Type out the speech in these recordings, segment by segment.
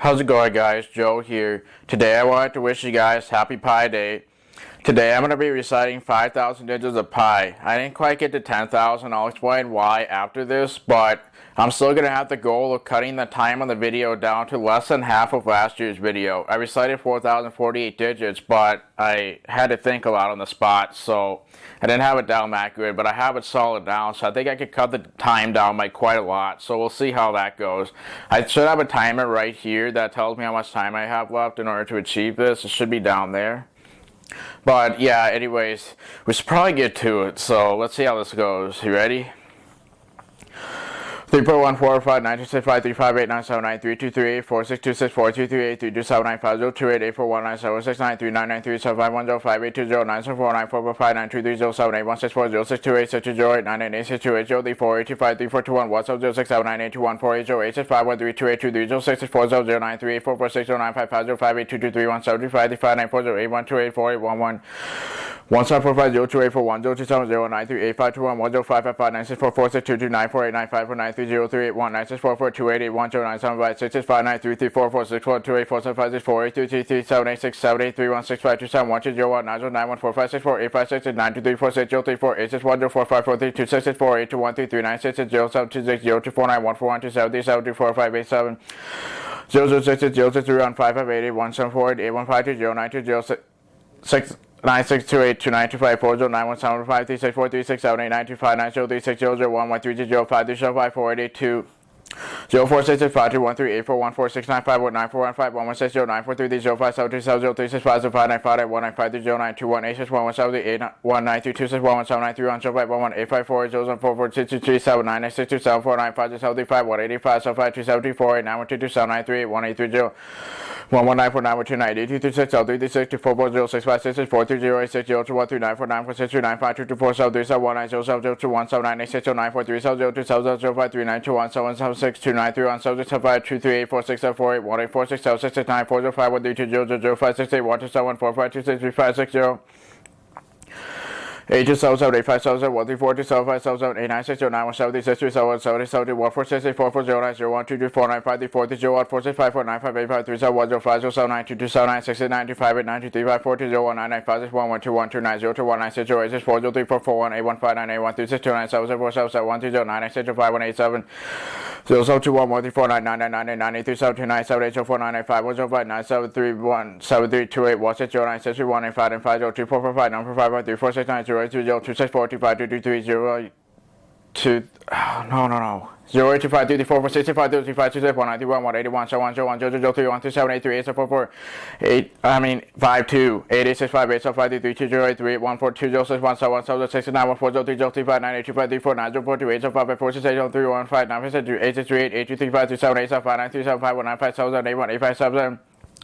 How's it going guys? Joe here. Today I wanted to wish you guys happy Pi Day. Today I'm going to be reciting 5,000 digits of pi. I didn't quite get to 10,000, I'll explain why after this, but I'm still going to have the goal of cutting the time on the video down to less than half of last year's video. I recited 4,048 digits, but I had to think a lot on the spot, so I didn't have it down that good, but I have it solid down, so I think I could cut the time down by quite a lot, so we'll see how that goes. I should have a timer right here that tells me how much time I have left in order to achieve this. It should be down there. But yeah, anyways, we should probably get to it. So let's see how this goes. You ready? 3 point one four five nine two six five three five eight nine seven nine three two three eight four six two six four two three eight three two seven nine five zero two eight eight four one nine seven six nine three nine nine three seven five one zero five eight two zero nine seven four nine four four five nine two three zero seven eight one six four zero six two eight six two zero eight nine eight eight six two eight zero three four eight two five three four two one one seven zero six seven nine eight two one four eight zero eight six five one three two eight two three zero six six four zero zero nine three eight four four six zero nine five five zero five eight two two three one seven three five three five nine four zero eight one two eight four eight one one one seven four five zero two eight four one zero two seven zero nine three eight five two one one zero five five five nine six four four six two two nine four eight nine five four nine three zero 30381, 9644288, 12975, 6 nine zero six two eight two nine two five four zero nine one seven five three six four three six seven eight nine two five nine zero three six zero zero one one three zero five three seven five four eight eight two Zero four six six five two one three eight four one four six nine five one nine four one five one one six zero nine four three three zero five seven two seven zero three six five zero five nine five eight one nine five three zero nine two one eight six one one seven eight one nine three two six one one seven nine three one zero five one one eight five four zero seven four four six two three seven nine nine six two seven four nine five zero seven three five one eighty five seven five two seven three four eight nine one two two seven nine three eight one eight three zero one one nine four nine one two nine eight two three six zero three three six two four four zero six five six six four three zero eight six zero two one three nine four nine four six two nine five two two four seven three seven one nine zero seven zero two one seven nine eight six zero nine four three seven zero two seven zero five three nine two one seven seven 293 on subject 752384678 Five and five zero two four four five nine four five one three four six nine zero eight two zero two six four two five two two three zero two oh, no no no zero eight two five three three four four six two five three three five two six one nine three one one eighty one seven one zero one zero zero three one two seven eight three eight seven four four eight I mean five two eight eight six five eight seven five three three two zero eight three eight one four two zero six one seven one seven six nine one four zero three zero three five nine eight two five three four nine zero four two eight seven five five four six eight zero three one five nine five six two eight six three eight eight two three five three seven eight seven five nine three seven five one nine five seven seven eight one eight five seven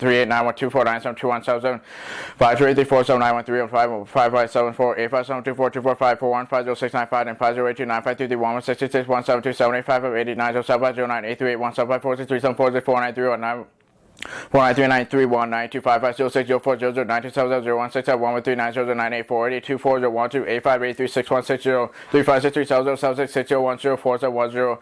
three two eight nine one two two two two two two four nine two seven two one seven seven five three three four seven nine one three one five five five seven four eight five seven two four two four five four one five zero six nine five and five zero eight two nine five three three one one six six six one seven two seven eight five five eight eight nine zero seven five zero nine eight three eight one seven five four six three seven four six four nine three one nine Four nine three nine three one nine two five five zero six zero four zero zero nine two seven zero zero one six seven one one three nine zero zero nine eight four eight eight two four zero one two eight five eight three six one six zero three five six three seven zero seven six six zero one zero four seven one zero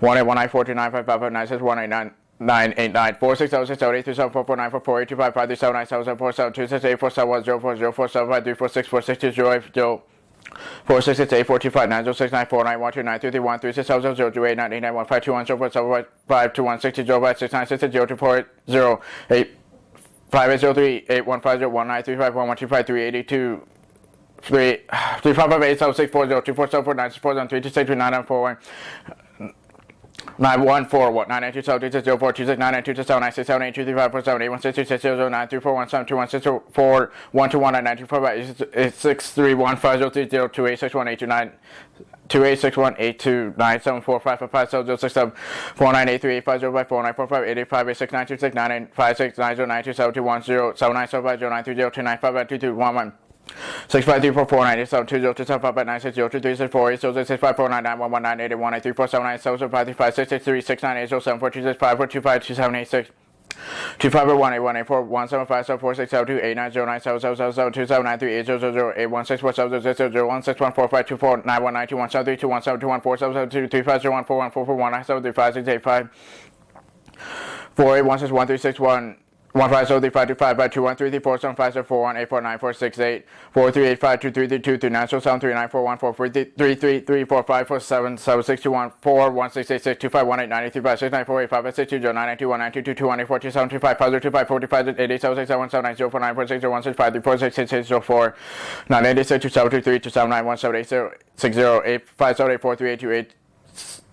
one eight one nine four two nine five five five nine six one eight nine nine eight nine four six seven six seven eight three seven four four nine four four eight two five five three seven nine seven seven four seven two six eight four seven one zero four zero four seven five three four six four six two zero eight zero Four six six eight four two five nine zero six nine four nine one two nine three three one three six seven zero zero two eight nine eight nine one five two one zero four seven five two one six two zero five six nine six six zero two four eight zero eight five eight zero three eight one five zero one nine three five one one two five three eight eight two three three five five eight seven six four zero two four seven four nine six four seven three two six three nine nine four one nine one four what nine nine two seven two six zero four two six nine nine two six seven nine six seven eight two three five four seven eight one six two six zero zero nine three four one seven two one six four one two one nine nine two four five eight six three one five zero three zero two eight six one eight two nine two eight six one eight two nine seven four five five five seven zero six seven four nine eight three eight five zero five four nine four five eight eight five eight six nine two six nine eight five six nine zero nine two seven two one zero seven nine seven five zero nine three zero two nine five two two one one Six five three four four nine eight seven two zero two seven five nine six zero two three six four eight zero six six five four nine nine one one nine eight eight one eight three four seven nine seven seven five three five six six three six nine eight zero seven four two six five four two five two seven eight six. Two five eight one eight one eight four one seven five seven four six seven two eight nine zero nine seven seven seven seven two seven nine three eight zero zero zero eight one six four seven zero zero zero zero one six one four five two four nine one nine two one seven three two one seven two one four seven seven two three five zero one four one four four one nine seven three five six eight five four eight one six one three six one one five zero three five two five five two one three three four seven five seven four one eight four nine four six eight four three eight five two three three two three nine zero seven three nine four one four three three three three four five four seven seven six two one four one six eight six two five one eight nine eight three five six nine four eight five eight six two zero nine nine two one nine two two two one eight four two seven two five five zero two five four two five eight eight seven six seven seven nine zero four nine four six zero one six five three four six six six zero four nine eight eight six two seven two three two seven nine one seven eight zero six zero eight five seven eight four three eight two eight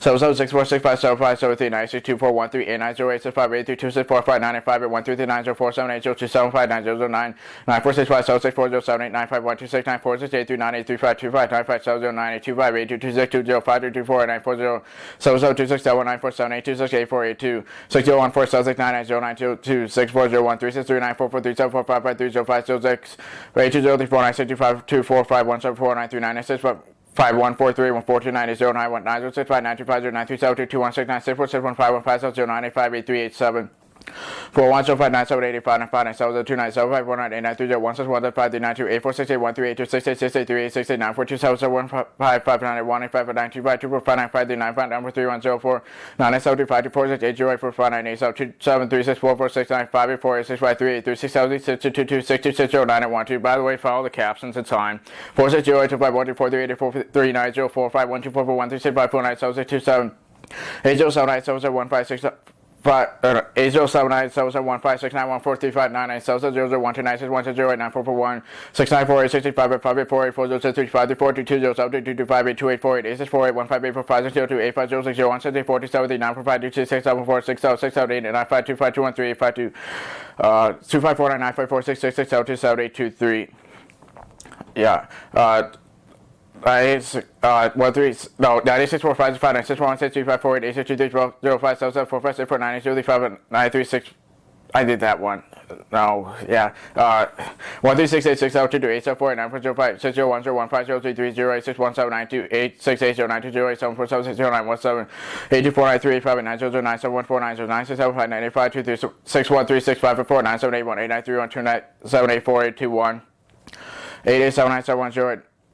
seven seven six four six five seven five seven three nine six two four one three eight nine zero eight six five eight three two six four five nine eight five eight one three three nine zero four seven eight zero two seven five nine zero zero nine nine four six five seven six four zero seven eight nine five one two six nine four six eight three nine eight three five two five nine five seven zero nine eight two five eight two two six two zero five three two four nine four zero seven seven two six seven nine four seven eight two six eight four eight two six zero one four seven six nine nine zero nine two two six four zero one three six three nine four four three seven four five five three zero five zero six eight two zero three four nine six two five two four five one seven four nine three nine nine six five five one four three one four two nine eight zero nine one nine zero six five nine two five zero nine three seven two two one six nine six four six one five one five seven zero nine eight five eight three eight seven four one zero five nine seven eight eight five nine five nine seven zero two nine seven five four nine eight nine three zero one six one five three nine two eight four six eight one three eight two six eight six eight three eight six eight nine four two seven seven one five five nine eight one eight five nine two five two four five nine five three nine five nine four three one zero four nine nine seven two five two four six eight zero eight four five nine eight seven two seven three six four four six nine five eight four eight six five three eight three six seven six two two two six two six zero nine eight one two. By the way, follow the captions. It's time. Four six zero eight two five one two four three eight eight four three nine zero four five one two four four one three six five four nine seven six two seven eight zero seven nine seven zero one five six five eight zero seven nine seven seven one five six nine one four three five nine nine seven zero zero one two nine six one six zero eight nine four four one six nine four eight six eight five eight five eight four eight four zero six three five three four two two zero seven two two two five eight two eight four eight eight six four eight one five eight four five six zero two eight five zero six zero one six eight four two seven three nine four five two six six seven four six seven six seven eight nine five two five two one three eight five two two five four nine nine five four six six six seven two seven eight two three. Yeah uh uh, it's uh one three no nine eight six four five five nine six one six three five four eight eight six two three twelve zero five seven seven four five six four nine eight zero three five nine three six. I did that one. No, yeah. Uh, one three six eight six zero two two eight seven four eight nine four zero five six zero one zero one five zero three three zero eight six one seven nine two eight six eight zero nine two zero eight seven four seven six zero nine one seven eight two four nine three eight five eight nine zero zero nine seven one four nine zero nine six seven five nine eight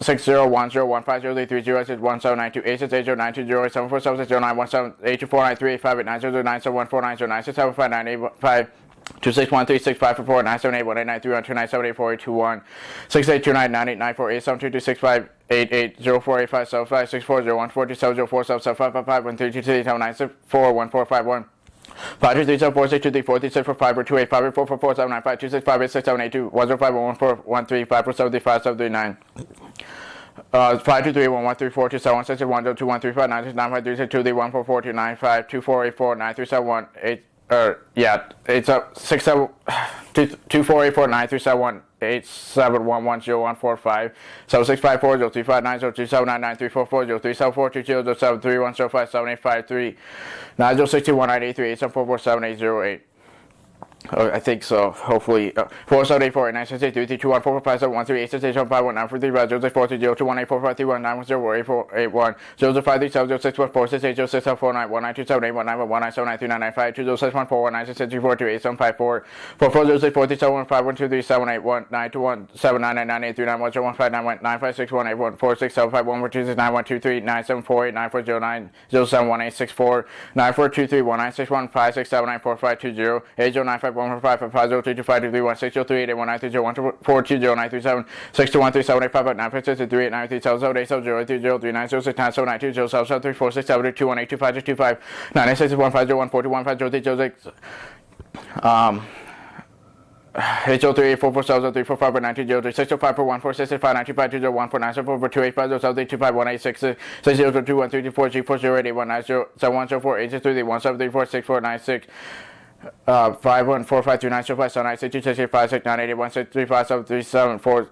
six zero one zero one five zero eight three zero six one seven nine two eight six eight zero nine two zero eight seven four seven six zero nine one seven eight two four nine three eight five eight nine zero zero nine seven one four nine zero nine six seven five nine eight five two six one three six five four four nine seven eight one eight nine three one two nine seven eight four eight two one six eight two nine nine eight nine four eight seven two two six five eight eight zero four eight five seven five six four zero one four two seven zero four seven seven five five five one three two three seven nine six four one four five one Five two three seven four six two three four three six four five four two eight five eight four four four seven nine five two six five eight six seven eight two one zero five one one four one three five four seven three five seven three nine. Uh, five two three one one three four two seven one six one zero two one three five nine six nine five three six two three one four four two nine five two four eight four nine three seven one eight. Uh, yeah, it's up six seven two two four eight four nine three seven one eight seven one one zero one four five seven six five four zero three five nine zero two seven nine nine three four four zero three seven four two zero zero seven three one zero five seven eight five three nine zero six two one nine eight three eight seven four four seven eight zero eight. Oh, I think so. Hopefully, uh, four seven eight four eight nine six eight three three two one four four five seven one three eight six eight seven five one nine four three five zero six four three zero two one eight four five three one nine one zero eight four eight one zero zero five three seven zero six one four six eight zero six seven four nine one nine two seven eight one nine one one nine seven nine three nine nine five two zero six one four one nine six six three four two eight seven five four four four zero six four three seven one five one two three seven eight one nine two one seven nine nine nine eight three nine one zero one five nine one nine five six one eight one four six seven five one four two six nine one two three nine seven four eight nine four zero nine zero seven one eight six four nine four two three one nine six one five six seven nine four five two zero eight zero nine five um H O three eight four four seven zero three four five nine two zero three six zero five four one four six six five nine two five two zero one four nine seven four four two eight five zero seven three two five one eight six six six zero two one three two four three four zero eight eight one nine zero seven one zero four eight six three three one seven three four six four nine six uh five one four five two nine zero five seven nine six two six eight five six nine eight eight one six three five seven three seven four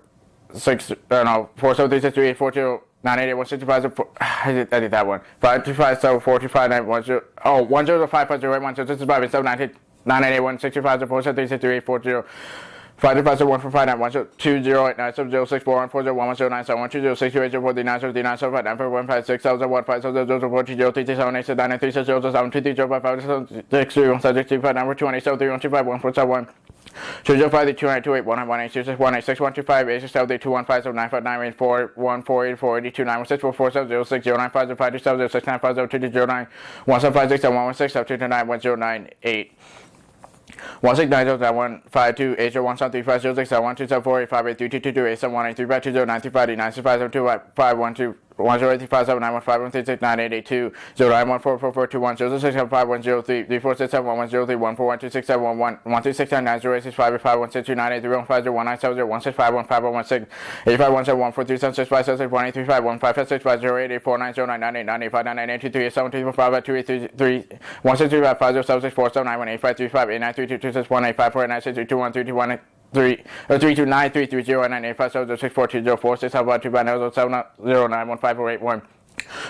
six uh no four seven three six three eight four zero nine eight eight one six two five zero four I did, I did that one. Five two five seven four two five nine one zero oh one zero five five zero eight one zero six five seven nine eight nine eight eight one six two five zero four seven three six three eight four zero Five two five zero one four five nine one zero two zero eight nine seven zero six four one four zero one one zero nine seven one two zero six two eight zero four three nine seven three nine seven five nine four one five six seven zero one five seven zero zero four two zero three two seven eight six nine nine three six zero zero seven two three zero five five seven six three one seven six two five nine four two one eight seven three one two five one four seven one two zero five three two nine two eight one nine one eight two six one eight six one two five eight six seven three two one five seven nine five nine eight four one four eight four eighty two nine one six four four seven zero six zero nine five zero five two seven zero six nine five zero two two zero nine one seven five six seven one one six seven two two nine one zero nine eight. 1690952801735069127485832287183522871835209358965725512 one two zero two eight three two two two five two seven two two nine one five one three six nine eight eight two zero nine one four four four two one zero six seven five one zero three three four six seven one one zero three one four one two six seven one one one three six nine nine zero eight six five eight five one six two nine eight three one five zero one nine seven zero one six five one five one one six eight five one seven one four three seven six five seven six one eight three five one five five six five zero eight eight four nine zero nine nine eight nine eight five nine nine eight two three eight seven two four five five two eight three three one six three five five zero seven six four seven nine one eight five three five eight nine three two two six one eight five four eight nine six three two one three two one eight three or three two nine three three zero nine eight five seven zero six four two zero four six seven five two five nine zero seven zero nine one five four eight one.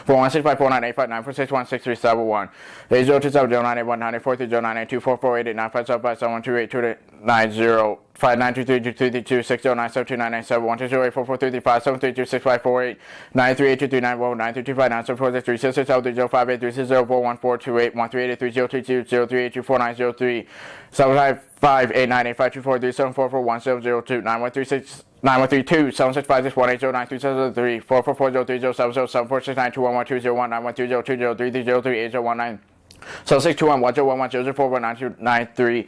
Four one six five four nine eight five nine four six one six three seven one eight zero two seven zero nine eight one nine eight four three zero nine eight two four four eight eight nine five seven five seven one two eight two eight nine zero five nine two three two three three two six zero nine seven two nine nine seven one two zero eight four four three three five seven three two six five four eight nine three eight two three nine one nine three two five nine seven four six three six six seven three zero five eight three six zero four one four two eight one three eight three zero three two zero three eight two four nine zero three seven five five eight nine eight five two four three seven four four one seven zero two nine one three six nine one three two seven six five six one eight zero nine three seven three four four four zero three zero seven zero seven four six nine two one one two zero one nine one two zero two zero three three zero three eight zero one nine seven six two one one zero one one zero zero four one nine two nine three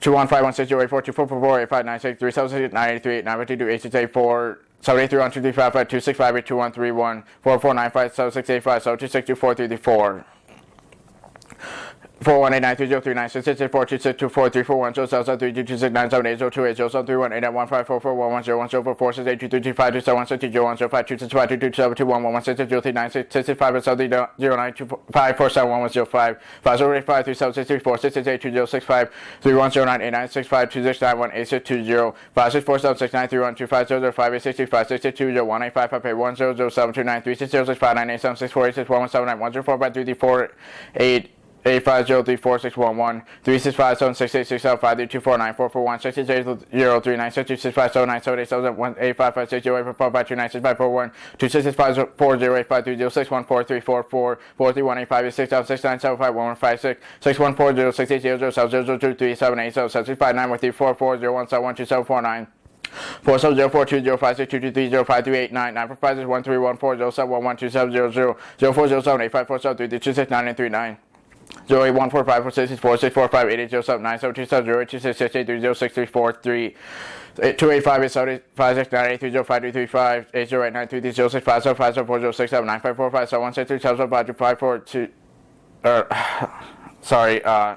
two one five one six zero eight four two four four four eight five nine six three seven six nine eight three eight nine one two two eight six eight four seven eight three one two three five five two six five eight two one three one four four nine five seven six eight five seven two six two four three three four. Four one eight nine three zero three nine six six eight four two six two four three four one zero seven seven three two two six nine seven eight zero two eight zero seven three one eight nine one five four four one one zero one zero four four six eight two three two five two seven one six two zero one zero five two six five two two seven two one one one six six zero three nine six six six five seven three zero nine two five four seven one one zero five five zero eight five three seven six three four six six eight two zero six five three one zero nine eight nine six five two six nine one eight six two zero five six four seven six nine three one two five zero zero five eight six three five six six two zero one eight five five eight one zero zero seven two nine three six zero six five nine eight seven six four eight six one one seven nine one zero four five three three four eight eight five zero three four six one one three six five seven six eight six seven five three two four nine four four one six six eight zero three nine six two six five seven nine seven eight seven one eight five five six zero eight four four five two nine six five four one two six six five four zero eight five three zero six one four three four four four three one eight five eight six seven six nine seven five one one five six six one four zero six eight zero zero seven zero zero two three seven eight seven seven six five nine one three four four zero one seven one two seven four nine. Four seven zero four two zero five six two two three zero five three eight nine nine four five six one three one four zero seven one one two seven zero zero zero four zero seven eight five four seven three three two six nine and three nine. Zero eight one four five four six six four six four five eight eight zero seven nine seven two seven zero eight two six six eight three zero six three four three eight two eight five eight seven eight five six nine eight three zero five three three five eight zero eight nine three three zero six five seven five seven four zero six seven nine five four five seven one six three seven seven five two five four two uh sorry uh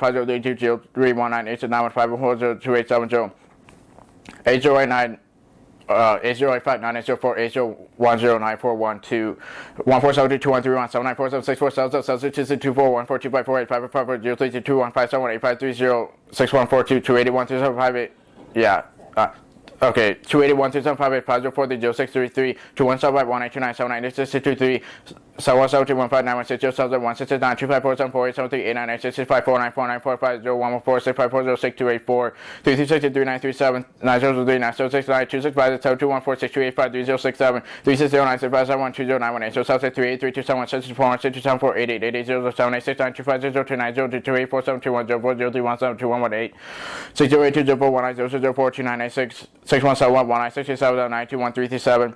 yeah uh, okay two eighty one two seven five eight five zero four three zero six three three two one seven five one eight two nine seven nine eight six six two three So one seven two one five nine one six zero seven one six six nine two five four seven four eight seven three eight nine eight six six five four nine four nine four five zero one one four six five four zero six two eight four three three six three nine three seven nine zero three nine zero six nine two six five seven two one four six two eight five three zero six seven three six zero nine six five seven one two zero nine one eight zero seven six three eight three two seven one six two four one six two seven four eight eight eight eight zero seven eight six nine two five zero two nine zero two two eight four seven two one zero four zero three one seven two one one eight six zero eight two zero four one nine zero six zero four two nine eight six six one seven one one nine six eight seven nine two one three three seven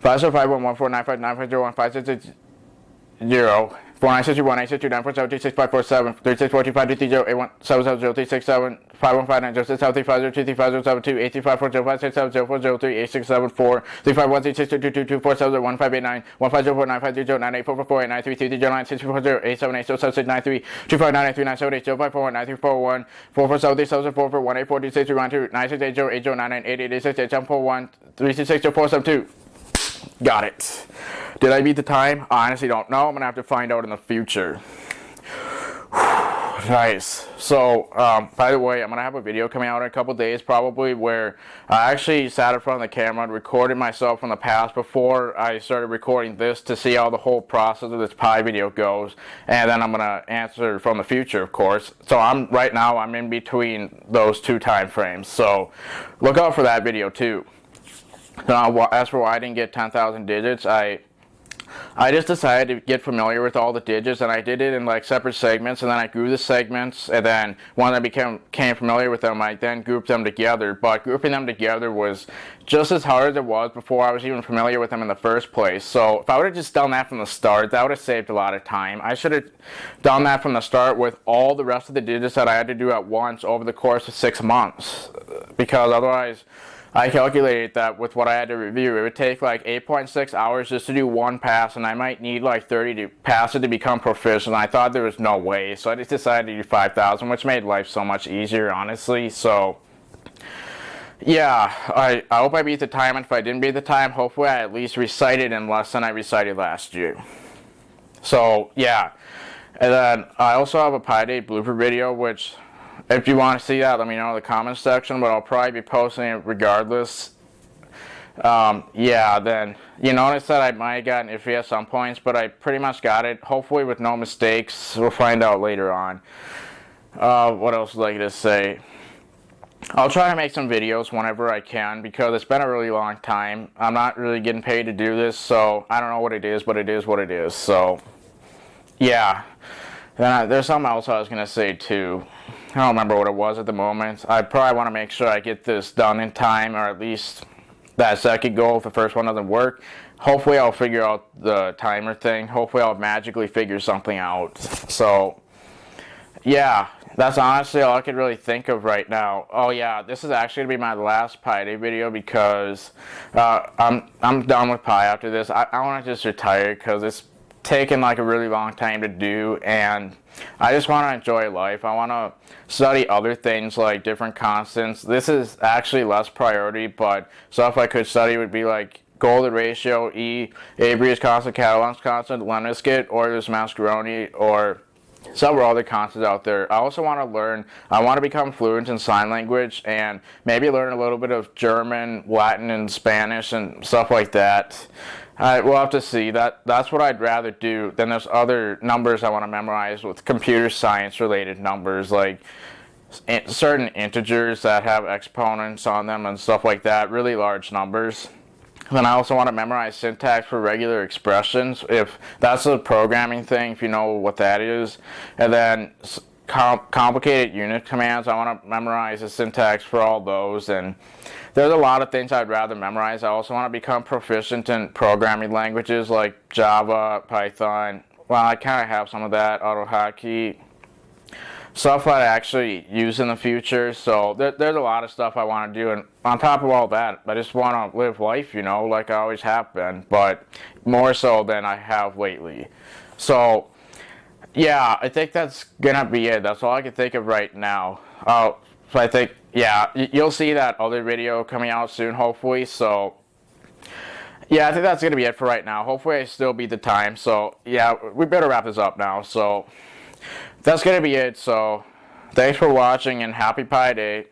five zero five one one four nine five nine five zero one five six six zero four nine six two one eight six two nine four seven two six five four seven three six four two five two three zero eight one seven seven zero three six seven five one five nine zero six seven three five zero two three five zero seven two eight three five four zero five six seven zero four zero three eight six seven four three five one three six two two two two four seven zero one five eight nine one five zero four nine five zero zero nine eight four four four eight nine three three three zero nine six four zero eight seven eight zero seven six nine three two five nine eight three nine seven eight zero five four one nine three four one four four seven three seven four four one eight four two six three one two nine six eight zero eight zero nine nine eight eight eight six eight seven four one three six six zero four seven two. Got it. Did I beat the time? I honestly don't know. I'm gonna have to find out in the future. nice. So, um, by the way, I'm gonna have a video coming out in a couple days probably where I actually sat in front of the camera and recorded myself from the past before I started recording this to see how the whole process of this pi video goes. And then I'm gonna answer from the future, of course. So I'm right now I'm in between those two time frames. So look out for that video too. Uh, now, as for why I didn't get 10,000 digits, I I just decided to get familiar with all the digits and I did it in like separate segments and then I grew the segments and then when I became, became familiar with them I then grouped them together. But grouping them together was just as hard as it was before I was even familiar with them in the first place. So if I would have just done that from the start that would have saved a lot of time. I should have done that from the start with all the rest of the digits that I had to do at once over the course of six months because otherwise I calculated that with what I had to review, it would take like 8.6 hours just to do one pass, and I might need like 30 to pass it to become proficient. I thought there was no way, so I just decided to do 5,000, which made life so much easier, honestly. So, yeah, I, I hope I beat the time, and if I didn't beat the time, hopefully I at least recited in less than I recited last year. So, yeah. And then I also have a Pi Day blooper video, which if you want to see that, let me know in the comments section, but I'll probably be posting it regardless. Um, yeah, then you notice that I might have gotten iffy at some points, but I pretty much got it. Hopefully with no mistakes. We'll find out later on. Uh, what else would I like to say? I'll try to make some videos whenever I can because it's been a really long time. I'm not really getting paid to do this, so I don't know what it is, but it is what it is. So, yeah. Then there's something else I was going to say too. I don't remember what it was at the moment. I probably want to make sure I get this done in time, or at least that second goal if the first one doesn't work. Hopefully I'll figure out the timer thing. Hopefully I'll magically figure something out. So, yeah, that's honestly all I could really think of right now. Oh yeah, this is actually going to be my last Pi Day video because uh, I'm, I'm done with Pi after this. I, I want to just retire because it's taken like a really long time to do and I just want to enjoy life. I want to study other things like different constants. This is actually less priority, but stuff I could study would be like Golden ratio, E, Apéry's constant, Catalan's constant, Lemniscate, or this Mascheroni, or several other constants out there. I also want to learn, I want to become fluent in sign language and maybe learn a little bit of German, Latin, and Spanish and stuff like that. I, we'll have to see. That That's what I'd rather do. Then there's other numbers I want to memorize with computer science related numbers like certain integers that have exponents on them and stuff like that, really large numbers. Then I also want to memorize syntax for regular expressions, if that's a programming thing, if you know what that is. And then com complicated Unix commands, I want to memorize the syntax for all those. And there's a lot of things I'd rather memorize. I also want to become proficient in programming languages like Java, Python. Well, I kind of have some of that, AutoHotkey, stuff I actually use in the future. So there, there's a lot of stuff I want to do. And on top of all that, I just want to live life, you know, like I always have been, but more so than I have lately. So yeah, I think that's going to be it. That's all I can think of right now. Uh, so I think yeah, you'll see that other video coming out soon, hopefully. So, yeah, I think that's going to be it for right now. Hopefully I still beat the time. So, yeah, we better wrap this up now. So, that's going to be it. So, thanks for watching and happy Pi Day.